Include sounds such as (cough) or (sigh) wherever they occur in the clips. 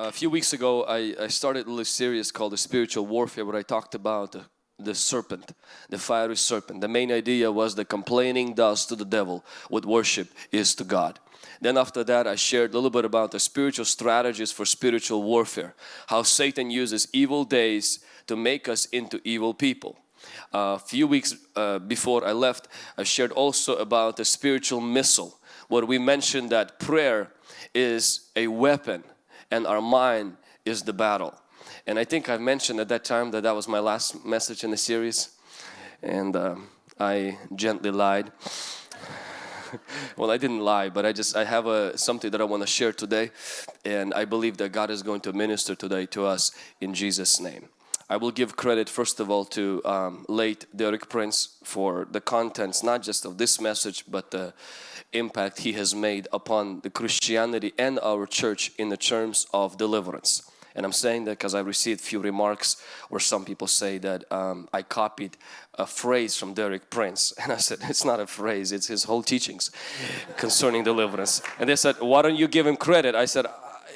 A few weeks ago, I, I started a little series called The Spiritual Warfare where I talked about the, serpent, the fiery serpent. The main idea was the complaining does to the devil what worship is to God. Then after that I shared a little bit about the spiritual strategies for spiritual warfare. How Satan uses evil days to make us into evil people. A few weeks uh, before I left I shared also about the spiritual missile where we mentioned that prayer is a weapon and our mind is the battle. And I think I've mentioned at that time that that was my last message in the series and um, I gently lied. (laughs) well, I didn't lie, but I just I have a something that I want to share today, and I believe that God is going to minister today to us in Jesus' name. I will give credit first of all to um, late Derek Prince for the contents not just of this message but the impact he has made upon the Christianity and our church in the terms of deliverance. And I'm saying that because I received few remarks where some people say that um, I copied a phrase from Derek Prince. (laughs) And I said, it's not a phrase, it's his whole teachings concerning deliverance. And they said, why don't you give him credit? I said,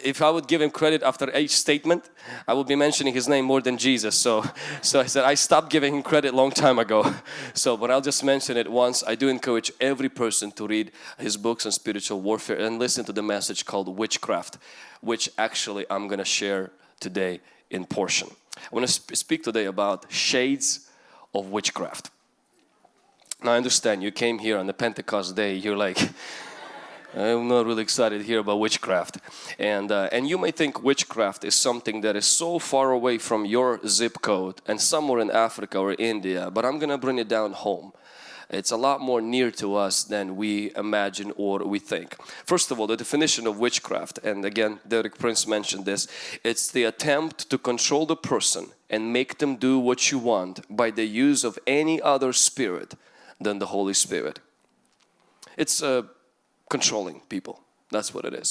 if I would give him credit after each statement, I would be mentioning his name more than Jesus. So, (laughs) so I said I stopped giving him credit long time ago. (laughs) So, but I'll just mention it once. I do encourage every person to read his books on spiritual warfare and listen to the message called Witchcraft, which actually I'm going to share today in portion. I want to sp speak today about shades of witchcraft. Now I understand you came here on the Pentecost day, you're like I'm not really excited here about witchcraft. And, uh, and you may think witchcraft is something that is so far away from your zip code and somewhere in Africa or India, but I'm gonna bring it down home. It's a lot more near to us than we imagine or we think. First of all, the definition of witchcraft, and again, Derek Prince mentioned this, it's the attempt to control the person and make them do what you want by the use of any other spirit than the Holy Spirit. It's a controlling people. That's what it is.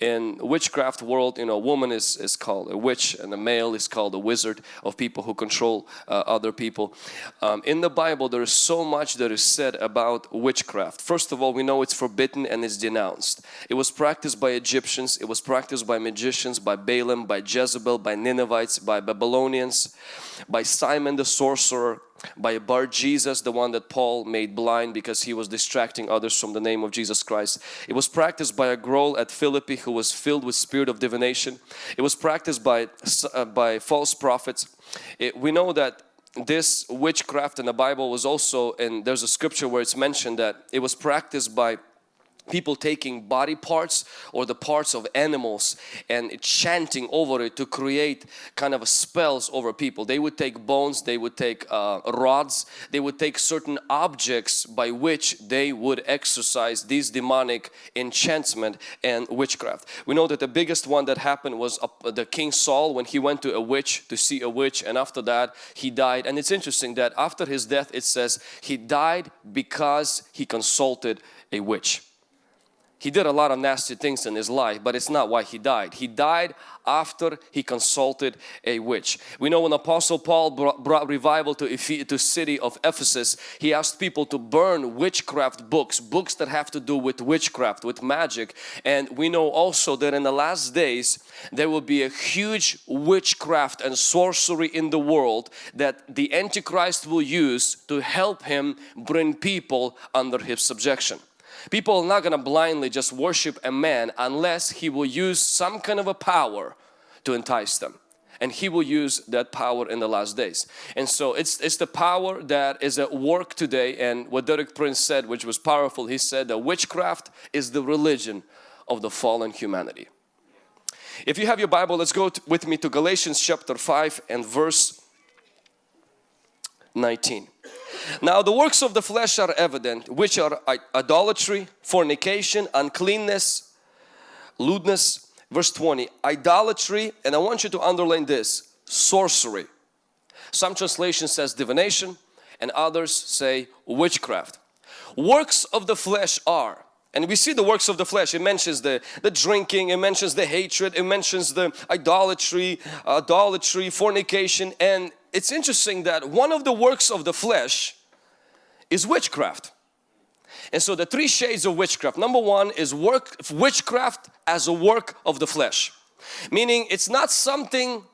In witchcraft world, you know, a woman is, is called a witch and a male is called a wizard of people who control uh, other people. Um, in the Bible, there is so much that is said about witchcraft. First of all, we know it's forbidden and it's denounced. It was practiced by Egyptians, it was practiced by magicians, by Balaam, by Jezebel, by Ninevites, by Babylonians, by Simon the sorcerer, by a Bar Jesus, the one that Paul made blind because he was distracting others from the name of Jesus Christ. It was practiced by a girl at Philippi who was filled with spirit of divination. It was practiced by, uh, by false prophets. It, we know that this witchcraft in the Bible was also, and there's a scripture where it's mentioned that it was practiced by people taking body parts or the parts of animals and chanting over it to create kind of spells over people. They would take bones, they would take uh, rods, they would take certain objects by which they would exercise these demonic enchantment and witchcraft. We know that the biggest one that happened was uh, the King Saul when he went to a witch to see a witch and after that he died and it's interesting that after his death it says he died because he consulted a witch. He did a lot of nasty things in his life, but it's not why he died. He died after he consulted a witch. We know when Apostle Paul brought, brought revival to the city of Ephesus, he asked people to burn witchcraft books, books that have to do with witchcraft, with magic. And we know also that in the last days, there will be a huge witchcraft and sorcery in the world that the Antichrist will use to help him bring people under his subjection. People are not going to blindly just worship a man unless he will use some kind of a power to entice them. And he will use that power in the last days. And so it's it's the power that is at work today. And what Derek Prince said which was powerful he said that witchcraft is the religion of the fallen humanity. If you have your Bible let's go with me to Galatians chapter 5 and verse 19 now the works of the flesh are evident, which are idolatry, fornication, uncleanness, lewdness. Verse 20, idolatry, and I want you to underline this, sorcery. Some translation says divination and others say witchcraft. Works of the flesh are and we see the works of the flesh. It mentions the, the drinking, it mentions the hatred, it mentions the idolatry, idolatry, fornication. And it's interesting that one of the works of the flesh is witchcraft. And so the three shades of witchcraft. Number one is work witchcraft as a work of the flesh. Meaning it's not something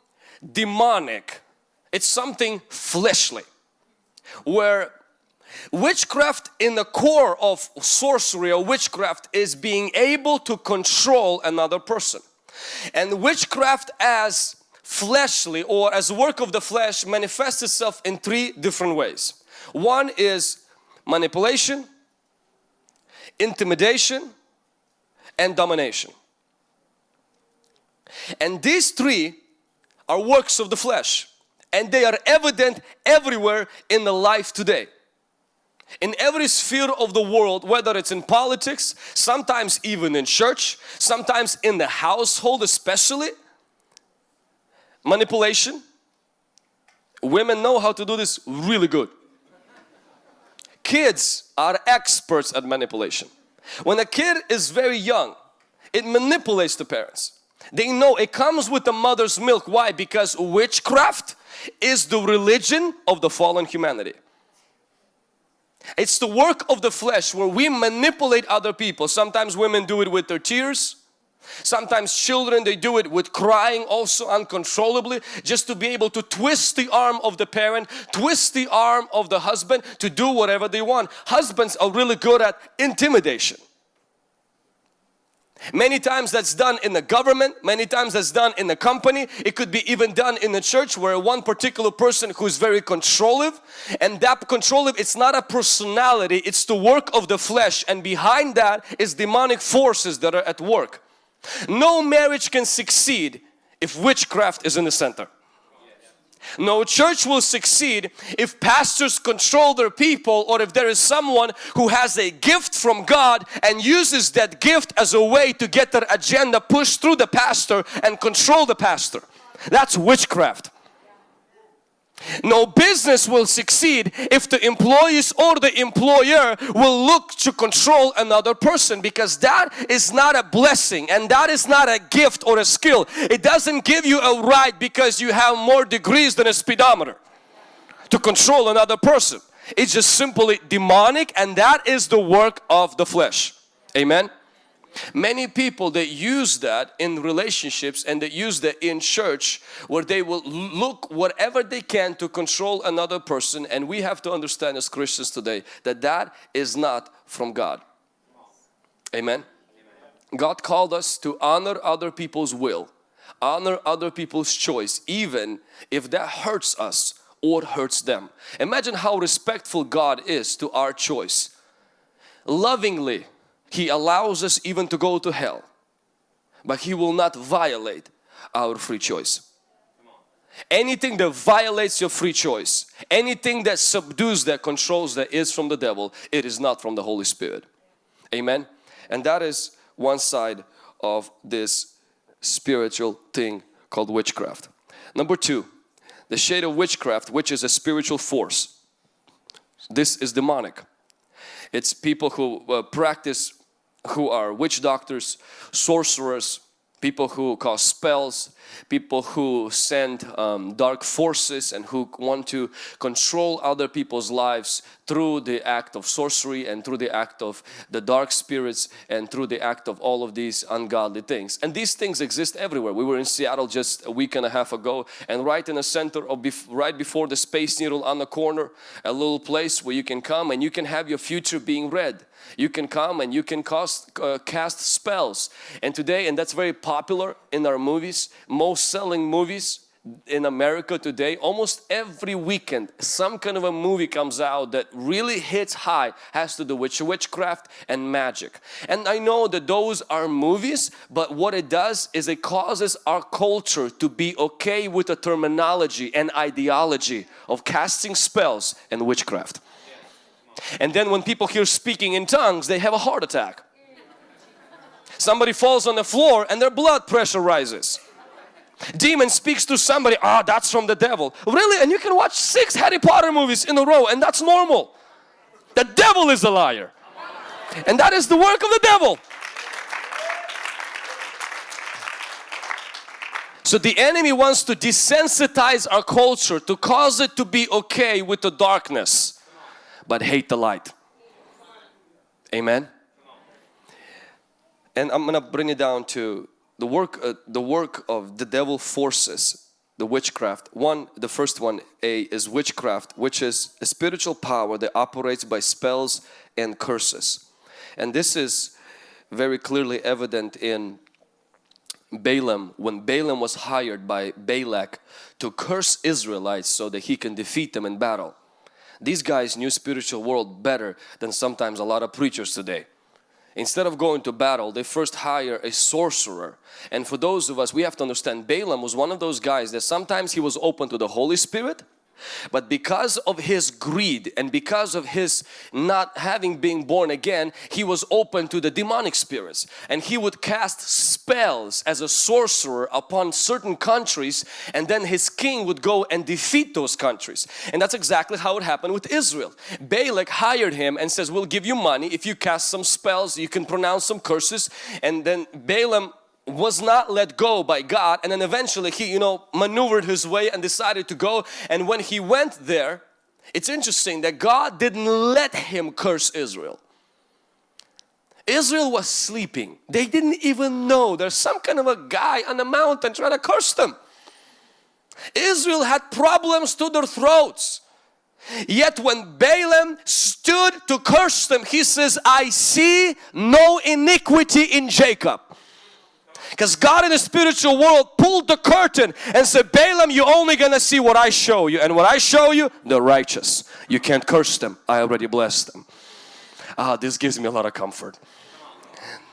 demonic, it's something fleshly. Where witchcraft in the core of sorcery or witchcraft is being able to control another person. And witchcraft as fleshly or as work of the flesh manifests itself in three different ways. One is manipulation, intimidation and domination. And these three are works of the flesh and they are evident everywhere in the life today. In every sphere of the world, whether it's in politics, sometimes even in church, sometimes in the household especially, manipulation. Women know how to do this really good. Kids are experts at manipulation. When a kid is very young, it manipulates the parents. They know it comes with the mother's milk. Why? Because witchcraft is the religion of the fallen humanity. It's the work of the flesh where we manipulate other people. Sometimes women do it with their tears. Sometimes children they do it with crying also uncontrollably just to be able to twist the arm of the parent, twist the arm of the husband to do whatever they want. Husbands are really good at intimidation. Many times that's done in the government, many times that's done in the company. It could be even done in the church where one particular person who's very controlling and that controlling it's not a personality, it's the work of the flesh and behind that is demonic forces that are at work. No marriage can succeed if witchcraft is in the center. No church will succeed if pastors control their people or if there is someone who has a gift from God and uses that gift as a way to get their agenda pushed through the pastor and control the pastor. That's witchcraft. No business will succeed if the employees or the employer will look to control another person because that is not a blessing and that is not a gift or a skill. It doesn't give you a right because you have more degrees than a speedometer to control another person. It's just simply demonic and that is the work of the flesh. Amen. Many people that use that in relationships and that use that in church where they will look whatever they can to control another person and we have to understand as Christians today that that is not from God. Amen. God called us to honor other people's will, honor other people's choice even if that hurts us or hurts them. Imagine how respectful God is to our choice. Lovingly he allows us even to go to hell. But He will not violate our free choice. Anything that violates your free choice, anything that subdues, that controls, that is from the devil, it is not from the Holy Spirit. Amen. And that is one side of this spiritual thing called witchcraft. Number two, the shade of witchcraft, which is a spiritual force. This is demonic. It's people who uh, practice who are witch doctors, sorcerers, people who cause spells, people who send um, dark forces and who want to control other people's lives through the act of sorcery and through the act of the dark spirits and through the act of all of these ungodly things. And these things exist everywhere. We were in Seattle just a week and a half ago and right in the center of, bef right before the Space Needle on the corner, a little place where you can come and you can have your future being read you can come and you can cast, uh, cast spells. And today, and that's very popular in our movies, most selling movies in America today, almost every weekend some kind of a movie comes out that really hits high, has to do with witchcraft and magic. And I know that those are movies, but what it does is it causes our culture to be okay with the terminology and ideology of casting spells and witchcraft. And then when people hear speaking in tongues, they have a heart attack. Somebody falls on the floor and their blood pressure rises. Demon speaks to somebody, ah, oh, that's from the devil. Really? And you can watch six Harry Potter movies in a row and that's normal. The devil is a liar. And that is the work of the devil. So the enemy wants to desensitize our culture to cause it to be okay with the darkness but hate the light. Amen. And I'm gonna bring it down to the work uh, the work of the devil forces the witchcraft. One the first one a is witchcraft which is a spiritual power that operates by spells and curses. And this is very clearly evident in Balaam when Balaam was hired by Balak to curse Israelites so that he can defeat them in battle. These guys knew spiritual world better than sometimes a lot of preachers today instead of going to battle they first hire a sorcerer. And for those of us we have to understand Balaam was one of those guys that sometimes he was open to the Holy Spirit but because of his greed and because of his not having been born again, he was open to the demonic spirits and he would cast spells as a sorcerer upon certain countries and then his king would go and defeat those countries. And that's exactly how it happened with Israel. Balak hired him and says, we'll give you money if you cast some spells, you can pronounce some curses and then Balaam was not let go by God and then eventually he you know maneuvered his way and decided to go. And when he went there it's interesting that God didn't let him curse Israel. Israel was sleeping. They didn't even know there's some kind of a guy on the mountain trying to curse them. Israel had problems to their throats. Yet when Balaam stood to curse them, he says, I see no iniquity in Jacob. Because God in the spiritual world pulled the curtain and said, Balaam, you're only going to see what I show you. And what I show you, the righteous. You can't curse them. I already blessed them. Ah, this gives me a lot of comfort.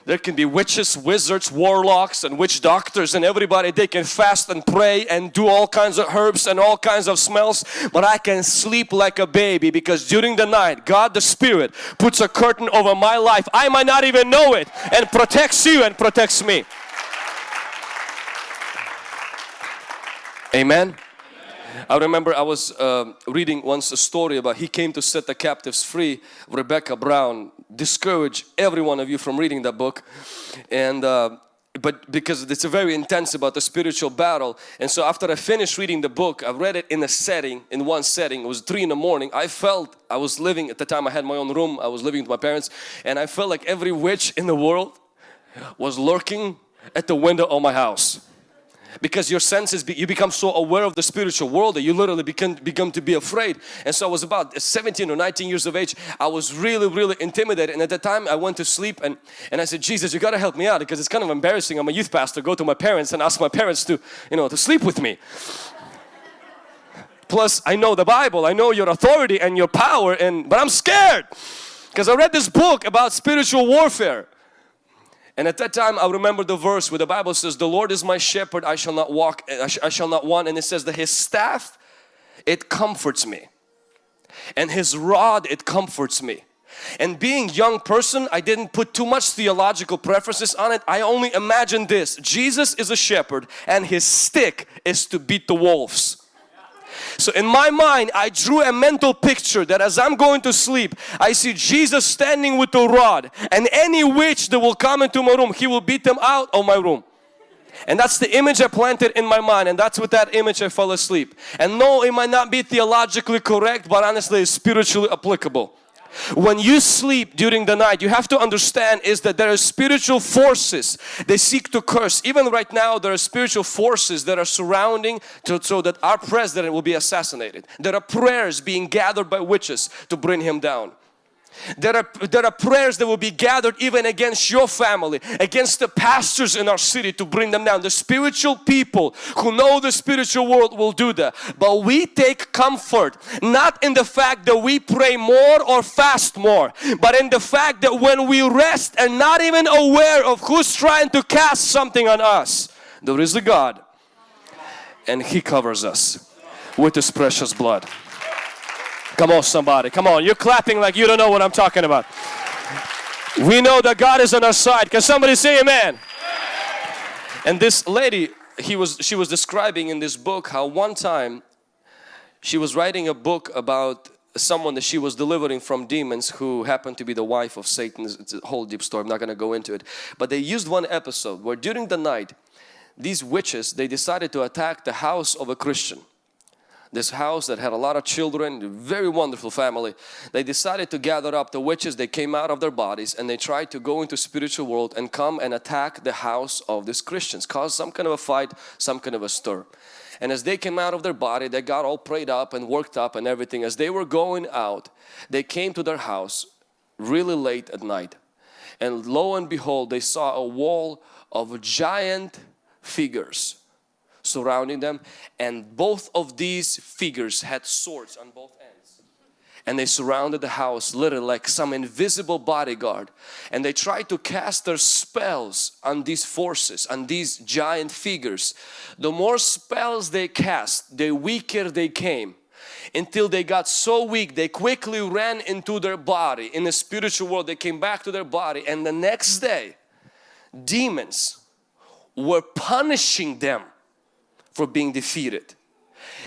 There can be witches, wizards, warlocks and witch doctors and everybody they can fast and pray and do all kinds of herbs and all kinds of smells but I can sleep like a baby because during the night God the Spirit puts a curtain over my life. I might not even know it and protects you and protects me. Amen. I remember I was uh, reading once a story about he came to set the captives free. Rebecca Brown Discourage every one of you from reading that book, and uh, but because it's a very intense about the spiritual battle. And so after I finished reading the book, I read it in a setting, in one setting. It was three in the morning. I felt I was living at the time. I had my own room. I was living with my parents, and I felt like every witch in the world was lurking at the window of my house because your senses be, you become so aware of the spiritual world that you literally become become to be afraid. And so I was about 17 or 19 years of age. I was really really intimidated. And at the time I went to sleep and and I said Jesus you gotta help me out because it's kind of embarrassing. I'm a youth pastor. Go to my parents and ask my parents to you know to sleep with me. Plus I know the Bible. I know your authority and your power and but I'm scared because I read this book about spiritual warfare and at that time I remember the verse where the Bible says, the Lord is my shepherd, I shall not walk, eh, I, sh I shall not want. And it says that His staff, it comforts me. And His rod, it comforts me. And being young person, I didn't put too much theological preferences on it. I only imagined this. Jesus is a shepherd and His stick is to beat the wolves. So in my mind, I drew a mental picture that as I'm going to sleep, I see Jesus standing with a rod and any witch that will come into my room, He will beat them out of my room. And that's the image I planted in my mind and that's with that image I fell asleep. And no, it might not be theologically correct, but honestly it's spiritually applicable when you sleep during the night you have to understand is that there are spiritual forces they seek to curse. Even right now there are spiritual forces that are surrounding to, so that our president will be assassinated. There are prayers being gathered by witches to bring him down there are, there are prayers that will be gathered even against your family, against the pastors in our city to bring them down. The spiritual people who know the spiritual world will do that. But we take comfort not in the fact that we pray more or fast more, but in the fact that when we rest and not even aware of who's trying to cast something on us, there is a God and He covers us with His precious blood. Come on somebody, come on. You're clapping like you don't know what I'm talking about. We know that God is on our side. Can somebody say amen? And this lady, he was, she was describing in this book how one time she was writing a book about someone that she was delivering from demons who happened to be the wife of Satan. It's a whole deep story, I'm not going to go into it. But they used one episode where during the night, these witches, they decided to attack the house of a Christian this house that had a lot of children, very wonderful family. They decided to gather up the witches, they came out of their bodies and they tried to go into spiritual world and come and attack the house of these Christians, cause some kind of a fight, some kind of a stir. And as they came out of their body, they got all prayed up and worked up and everything. As they were going out, they came to their house really late at night. And lo and behold, they saw a wall of giant figures surrounding them and both of these figures had swords on both ends. And they surrounded the house literally like some invisible bodyguard. And they tried to cast their spells on these forces on these giant figures. The more spells they cast the weaker they came. Until they got so weak they quickly ran into their body. In the spiritual world they came back to their body. And the next day demons were punishing them for being defeated.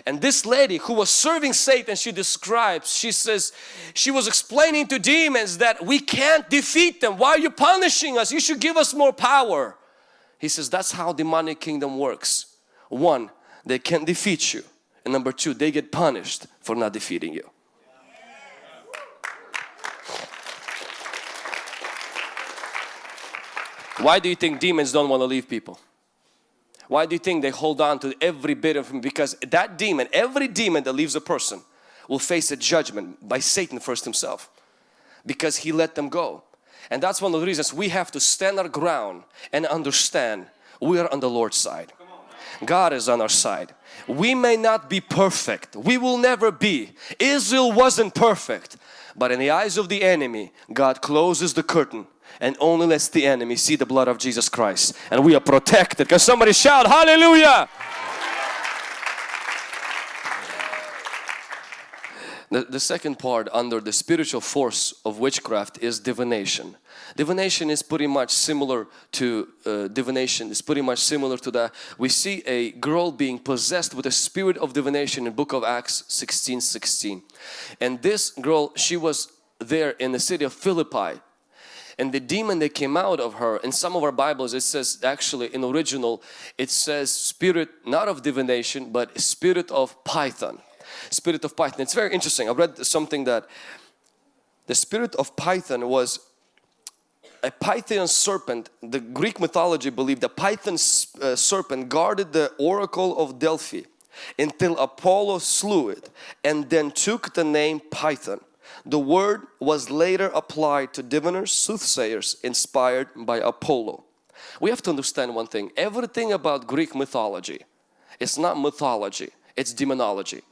And this lady who was serving Satan, she describes, she says, she was explaining to demons that we can't defeat them. Why are you punishing us? You should give us more power. He says, that's how demonic kingdom works. One, they can't defeat you. And number two, they get punished for not defeating you. Why do you think demons don't want to leave people? Why do you think they hold on to every bit of him? Because that demon, every demon that leaves a person will face a judgment by Satan first himself because he let them go. And that's one of the reasons we have to stand our ground and understand we are on the Lord's side. God is on our side. We may not be perfect. We will never be. Israel wasn't perfect. But in the eyes of the enemy, God closes the curtain and only lets the enemy see the blood of Jesus Christ and we are protected. Can somebody shout hallelujah? The, the second part under the spiritual force of witchcraft is divination. Divination is pretty much similar to uh, divination, is pretty much similar to that. We see a girl being possessed with a spirit of divination in book of Acts 16, 16. And this girl, she was there in the city of Philippi and the demon that came out of her in some of our Bibles it says actually in original it says spirit not of divination but spirit of python. Spirit of python. It's very interesting. I read something that the spirit of python was a python serpent. The Greek mythology believed the python uh, serpent guarded the oracle of Delphi until Apollo slew it and then took the name Python the word was later applied to diviners, soothsayers inspired by Apollo. We have to understand one thing, everything about Greek mythology, it's not mythology, it's demonology.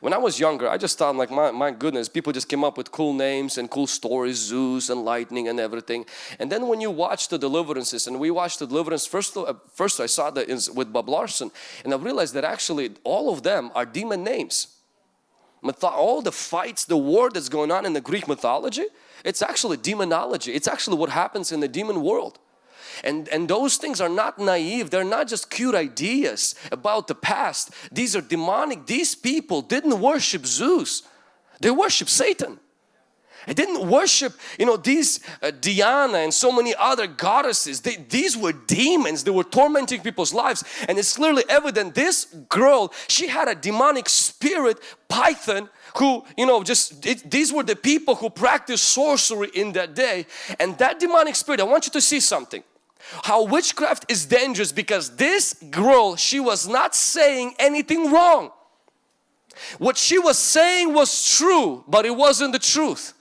When I was younger, I just thought like, my, my goodness, people just came up with cool names and cool stories, Zeus and lightning and everything. And then when you watch the deliverances, and we watched the deliverance, first, uh, first I saw that with Bob Larson, and I realized that actually all of them are demon names all the fights, the war that's going on in the Greek mythology, it's actually demonology. It's actually what happens in the demon world. And, and those things are not naive. They're not just cute ideas about the past. These are demonic. These people didn't worship Zeus. They worship Satan. They didn't worship, you know, these uh, Diana and so many other goddesses. They, these were demons. They were tormenting people's lives. And it's clearly evident this girl, she had a demonic spirit, Python, who, you know, just, it, these were the people who practiced sorcery in that day. And that demonic spirit, I want you to see something. How witchcraft is dangerous because this girl, she was not saying anything wrong. What she was saying was true, but it wasn't the truth.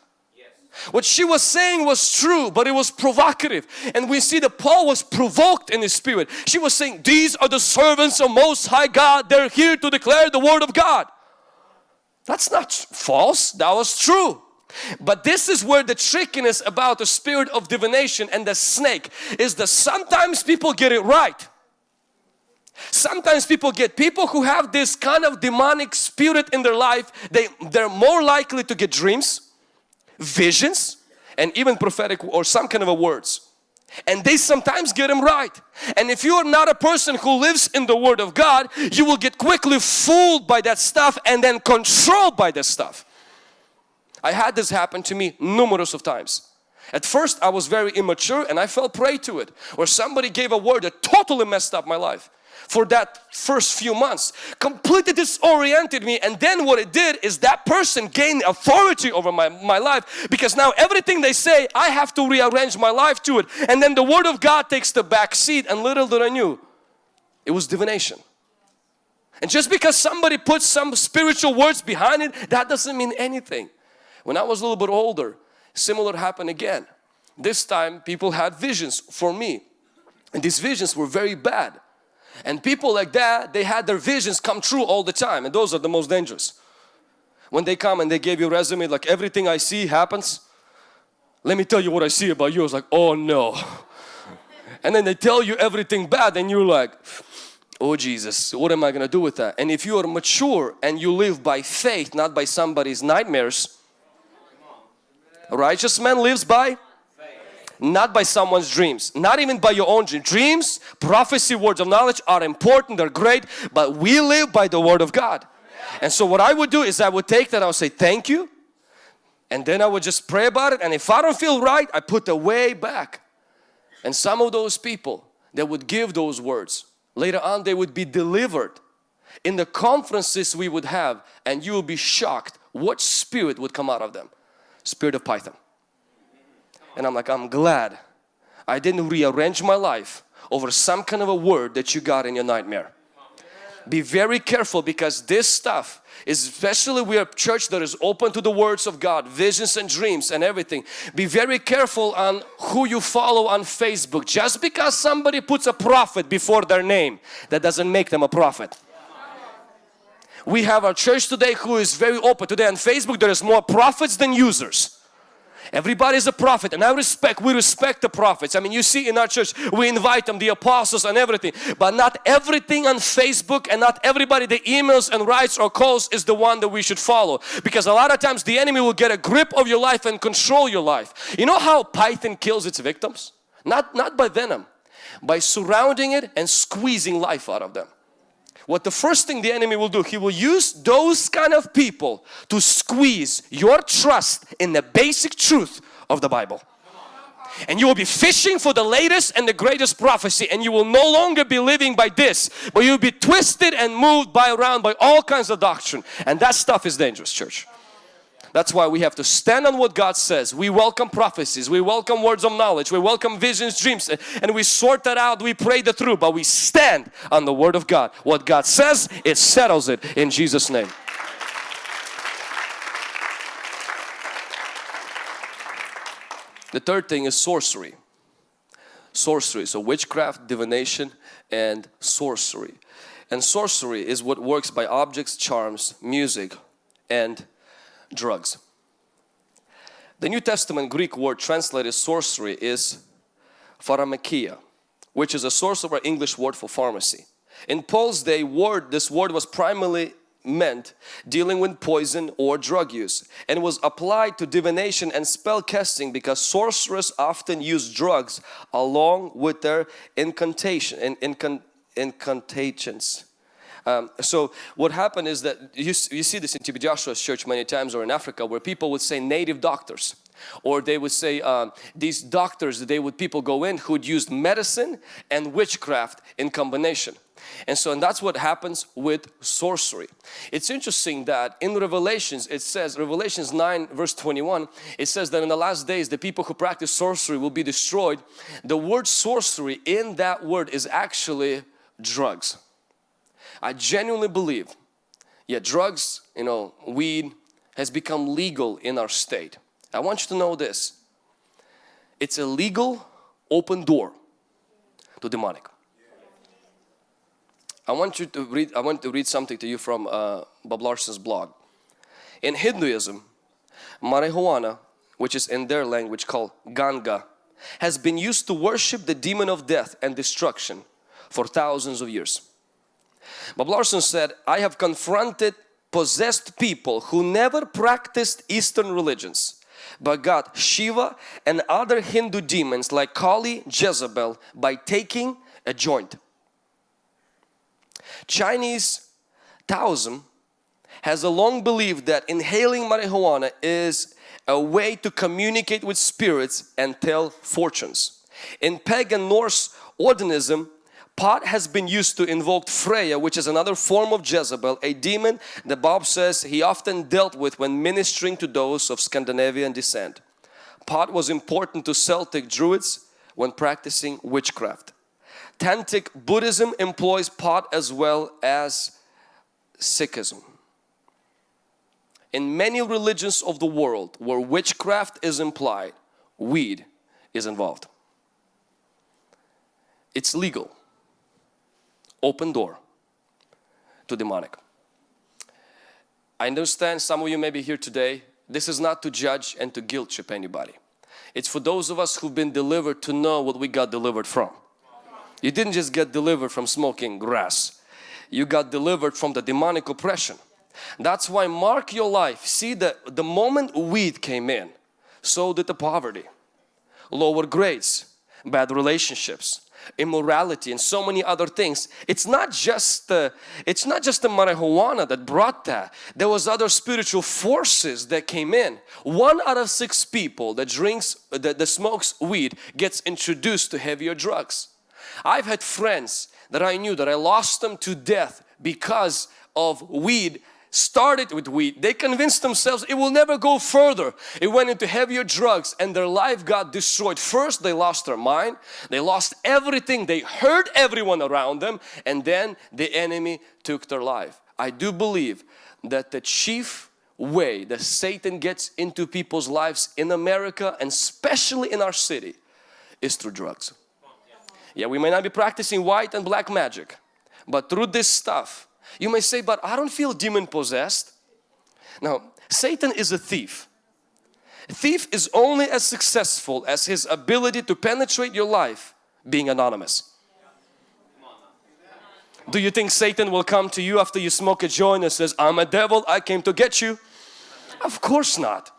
What she was saying was true, but it was provocative. And we see that Paul was provoked in his spirit. She was saying, these are the servants of Most High God. They're here to declare the Word of God. That's not false. That was true. But this is where the trickiness about the spirit of divination and the snake is that sometimes people get it right. Sometimes people get people who have this kind of demonic spirit in their life, they, they're more likely to get dreams visions and even prophetic or some kind of a words. And they sometimes get them right. And if you are not a person who lives in the Word of God you will get quickly fooled by that stuff and then controlled by that stuff. I had this happen to me numerous of times. At first I was very immature and I fell prey to it. Or somebody gave a word that totally messed up my life for that first few months completely disoriented me. And then what it did is that person gained authority over my, my life because now everything they say I have to rearrange my life to it. And then the word of God takes the back seat and little did I knew it was divination. And just because somebody puts some spiritual words behind it that doesn't mean anything. When I was a little bit older similar happened again. This time people had visions for me. And these visions were very bad and people like that, they had their visions come true all the time and those are the most dangerous. When they come and they give you a resume like everything I see happens. Let me tell you what I see about you. It's like, oh no. And then they tell you everything bad and you're like, oh Jesus, what am I going to do with that? And if you are mature and you live by faith, not by somebody's nightmares. A righteous man lives by not by someone's dreams not even by your own dreams dreams prophecy words of knowledge are important they're great but we live by the word of God. And so what I would do is I would take that I would say thank you and then I would just pray about it and if I don't feel right I put the way back. And some of those people that would give those words later on they would be delivered in the conferences we would have and you will be shocked what spirit would come out of them. Spirit of python and I'm like, I'm glad I didn't rearrange my life over some kind of a word that you got in your nightmare. Be very careful because this stuff is especially we are a church that is open to the words of God, visions and dreams and everything. Be very careful on who you follow on Facebook. Just because somebody puts a prophet before their name, that doesn't make them a prophet. We have our church today who is very open. Today on Facebook there is more prophets than users. Everybody's a prophet and I respect, we respect the prophets. I mean you see in our church we invite them, the apostles and everything. But not everything on Facebook and not everybody the emails and writes or calls is the one that we should follow. Because a lot of times the enemy will get a grip of your life and control your life. You know how python kills its victims? Not, not by venom, by surrounding it and squeezing life out of them what the first thing the enemy will do, he will use those kind of people to squeeze your trust in the basic truth of the Bible. And you will be fishing for the latest and the greatest prophecy and you will no longer be living by this but you'll be twisted and moved by around by all kinds of doctrine and that stuff is dangerous church. That's why we have to stand on what God says. We welcome prophecies, we welcome words of knowledge, we welcome visions, dreams and we sort that out, we pray the through but we stand on the Word of God. What God says, it settles it in Jesus name. The third thing is sorcery. Sorcery, so witchcraft, divination and sorcery. And sorcery is what works by objects, charms, music and drugs. The New Testament Greek word translated sorcery is pharmakia, which is a source of our English word for pharmacy. In Paul's day, word this word was primarily meant dealing with poison or drug use and was applied to divination and spell casting because sorcerers often use drugs along with their incantation and incantations um, so what happened is that you, you see this in TB Joshua's church many times or in Africa where people would say native doctors. Or they would say um, these doctors they would people go in who'd used medicine and witchcraft in combination. And so and that's what happens with sorcery. It's interesting that in revelations it says revelations 9 verse 21 it says that in the last days the people who practice sorcery will be destroyed. The word sorcery in that word is actually drugs I genuinely believe, yeah, drugs, you know, weed has become legal in our state. I want you to know this. It's a legal open door to demonic. I want you to read, I want to read something to you from uh, Bob Larson's blog. In Hinduism, marijuana, which is in their language called Ganga, has been used to worship the demon of death and destruction for thousands of years. Bob Larson said, I have confronted possessed people who never practiced Eastern religions but got Shiva and other Hindu demons like Kali, Jezebel by taking a joint. Chinese Taoism has a long believed that inhaling marijuana is a way to communicate with spirits and tell fortunes. In pagan Norse Odinism, pot has been used to invoke Freya, which is another form of Jezebel, a demon that Bob says he often dealt with when ministering to those of Scandinavian descent. Pot was important to Celtic Druids when practicing witchcraft. Tantric Buddhism employs pot as well as Sikhism. In many religions of the world where witchcraft is implied, weed is involved. It's legal. Open door to demonic. I understand some of you may be here today. This is not to judge and to guilt trip anybody. It's for those of us who've been delivered to know what we got delivered from. You didn't just get delivered from smoking grass. You got delivered from the demonic oppression. That's why mark your life. See that the moment weed came in, so did the poverty, lower grades, bad relationships, immorality and so many other things. It's not just the, it's not just the marijuana that brought that. There was other spiritual forces that came in. One out of six people that drinks, that, that smokes weed gets introduced to heavier drugs. I've had friends that I knew that I lost them to death because of weed started with weed they convinced themselves it will never go further. It went into heavier drugs and their life got destroyed. First they lost their mind. They lost everything. They hurt everyone around them. And then the enemy took their life. I do believe that the chief way that Satan gets into people's lives in America and especially in our city is through drugs. Yeah we may not be practicing white and black magic but through this stuff you may say, but I don't feel demon possessed. Now, Satan is a thief. Thief is only as successful as his ability to penetrate your life being anonymous. Do you think Satan will come to you after you smoke a joint and says, I'm a devil, I came to get you? Of course not.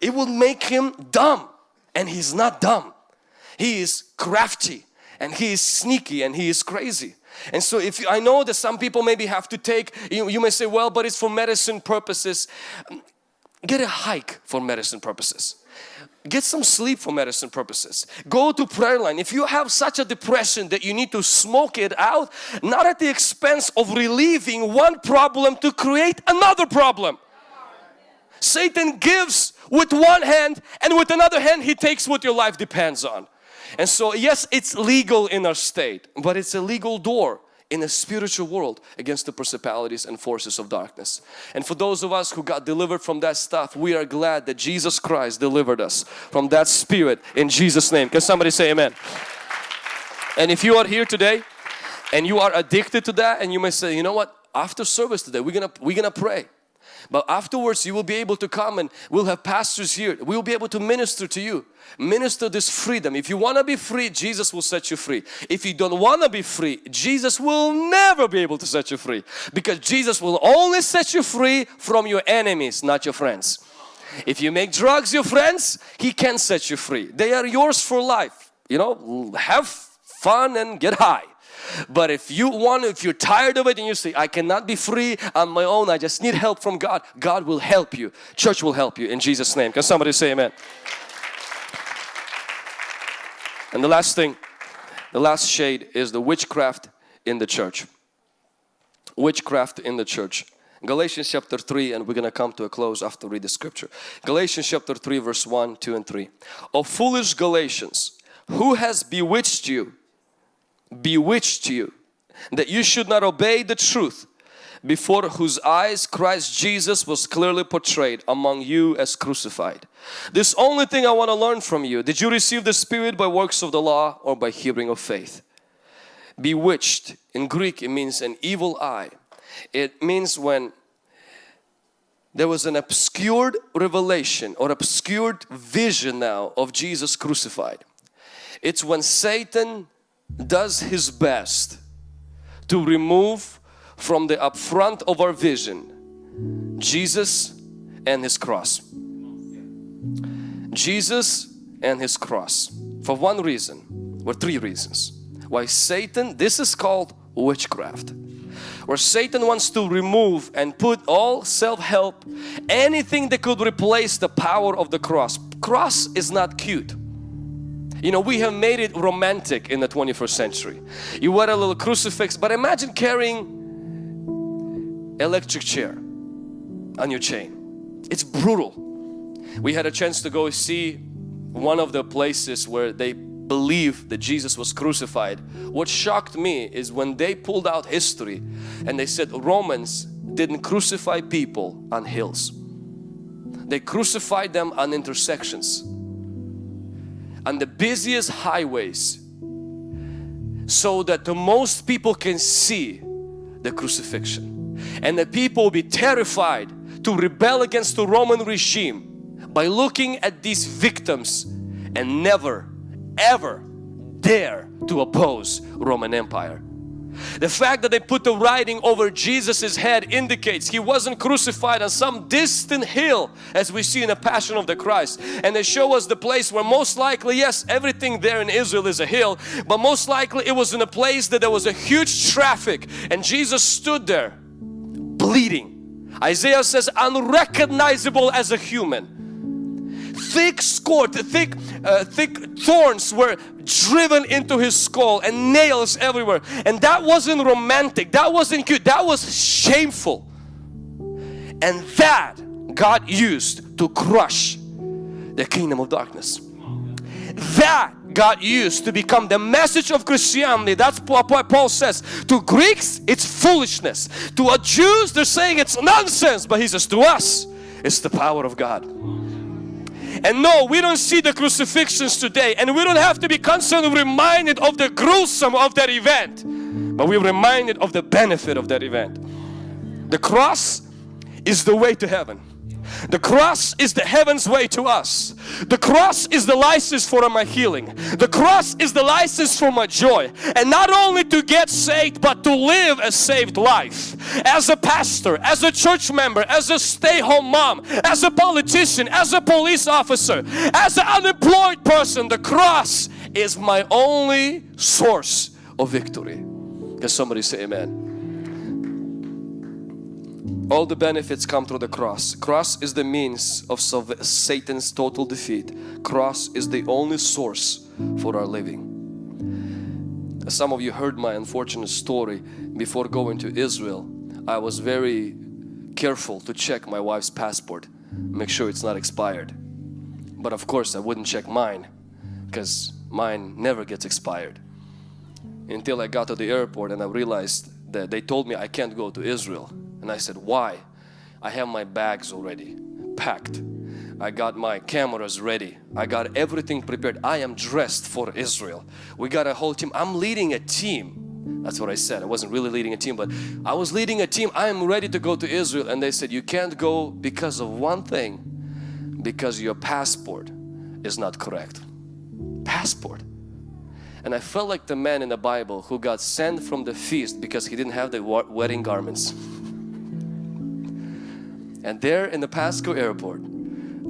It will make him dumb and he's not dumb. He is crafty and he is sneaky and he is crazy. And so if you, I know that some people maybe have to take, you, you may say, well, but it's for medicine purposes. Get a hike for medicine purposes. Get some sleep for medicine purposes. Go to prayer line. If you have such a depression that you need to smoke it out, not at the expense of relieving one problem to create another problem. Satan gives with one hand and with another hand he takes what your life depends on. And so yes, it's legal in our state, but it's a legal door in a spiritual world against the principalities and forces of darkness. And for those of us who got delivered from that stuff, we are glad that Jesus Christ delivered us from that spirit in Jesus name. Can somebody say amen? And if you are here today and you are addicted to that and you may say, you know what, after service today, we're gonna, we're gonna pray. But afterwards you will be able to come and we'll have pastors here. We'll be able to minister to you. Minister this freedom. If you want to be free, Jesus will set you free. If you don't want to be free, Jesus will never be able to set you free. Because Jesus will only set you free from your enemies, not your friends. If you make drugs your friends, He can set you free. They are yours for life. You know, have fun and get high. But if you want, if you're tired of it and you say, I cannot be free on my own, I just need help from God, God will help you. Church will help you in Jesus' name. Can somebody say amen? And the last thing, the last shade is the witchcraft in the church. Witchcraft in the church. Galatians chapter 3 and we're going to come to a close after read the scripture. Galatians chapter 3 verse 1, 2 and 3. O foolish Galatians, who has bewitched you bewitched you that you should not obey the truth before whose eyes Christ Jesus was clearly portrayed among you as crucified. This only thing I want to learn from you. Did you receive the Spirit by works of the law or by hearing of faith? Bewitched in Greek it means an evil eye. It means when there was an obscured revelation or obscured vision now of Jesus crucified. It's when Satan does his best to remove from the upfront of our vision Jesus and his cross. Jesus and his cross for one reason or three reasons why Satan this is called witchcraft where Satan wants to remove and put all self-help, anything that could replace the power of the cross. Cross is not cute. You know, we have made it romantic in the 21st century. You wear a little crucifix, but imagine carrying electric chair on your chain. It's brutal. We had a chance to go see one of the places where they believe that Jesus was crucified. What shocked me is when they pulled out history and they said Romans didn't crucify people on hills. They crucified them on intersections, on the busiest highways so that the most people can see the crucifixion and the people will be terrified to rebel against the Roman regime by looking at these victims and never ever dare to oppose Roman Empire. The fact that they put the writing over Jesus's head indicates he wasn't crucified on some distant hill as we see in the Passion of the Christ. And they show us the place where most likely, yes, everything there in Israel is a hill, but most likely it was in a place that there was a huge traffic and Jesus stood there bleeding. Isaiah says unrecognizable as a human thick scourge, thick, uh, thick thorns were driven into his skull and nails everywhere. And that wasn't romantic, that wasn't cute, that was shameful. And that God used to crush the kingdom of darkness. That God used to become the message of Christianity. That's what Paul says. To Greeks, it's foolishness. To a Jews, they're saying it's nonsense. But he says to us, it's the power of God. And no, we don't see the crucifixions today and we don't have to be constantly reminded of the gruesome of that event. But we're reminded of the benefit of that event. The cross is the way to heaven. The cross is the heaven's way to us. The cross is the license for my healing. The cross is the license for my joy. And not only to get saved, but to live a saved life. As a pastor, as a church member, as a stay-home mom, as a politician, as a police officer, as an unemployed person, the cross is my only source of victory. Can somebody say amen? All the benefits come through the cross. Cross is the means of Satan's total defeat. Cross is the only source for our living. Some of you heard my unfortunate story before going to Israel. I was very careful to check my wife's passport, make sure it's not expired. But of course I wouldn't check mine because mine never gets expired. Until I got to the airport and I realized that they told me I can't go to Israel and I said, why? I have my bags already packed. I got my cameras ready. I got everything prepared. I am dressed for Israel. We got a whole team. I'm leading a team. That's what I said. I wasn't really leading a team, but I was leading a team. I am ready to go to Israel. And they said, you can't go because of one thing, because your passport is not correct. Passport. And I felt like the man in the Bible who got sent from the feast because he didn't have the wedding garments. And there in the Pasco airport,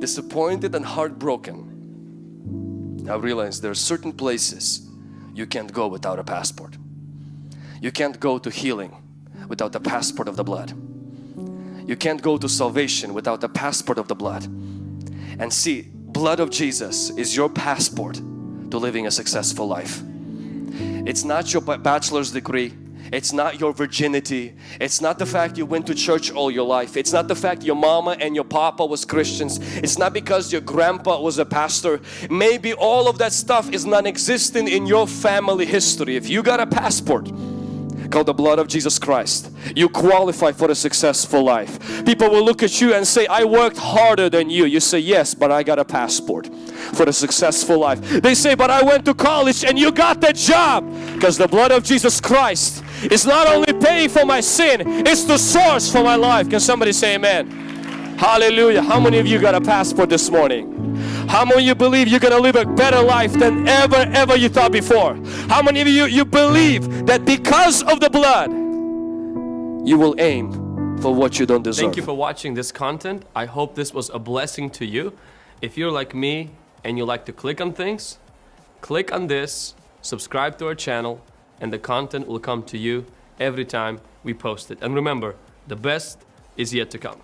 disappointed and heartbroken, I realized there are certain places you can't go without a passport. You can't go to healing without the passport of the blood. You can't go to salvation without the passport of the blood. And see, blood of Jesus is your passport to living a successful life. It's not your bachelor's degree. It's not your virginity. It's not the fact you went to church all your life. It's not the fact your mama and your papa was Christians. It's not because your grandpa was a pastor. Maybe all of that stuff is non-existent in your family history. If you got a passport, called the blood of Jesus Christ. You qualify for a successful life. People will look at you and say, I worked harder than you. You say, yes, but I got a passport for a successful life. They say, but I went to college and you got that job because the blood of Jesus Christ is not only paying for my sin, it's the source for my life. Can somebody say amen? Hallelujah. How many of you got a passport this morning? How many of you believe you're going to live a better life than ever, ever you thought before? How many of you, you believe that because of the blood, you will aim for what you don't deserve? Thank you for watching this content. I hope this was a blessing to you. If you're like me and you like to click on things, click on this, subscribe to our channel, and the content will come to you every time we post it. And remember, the best is yet to come.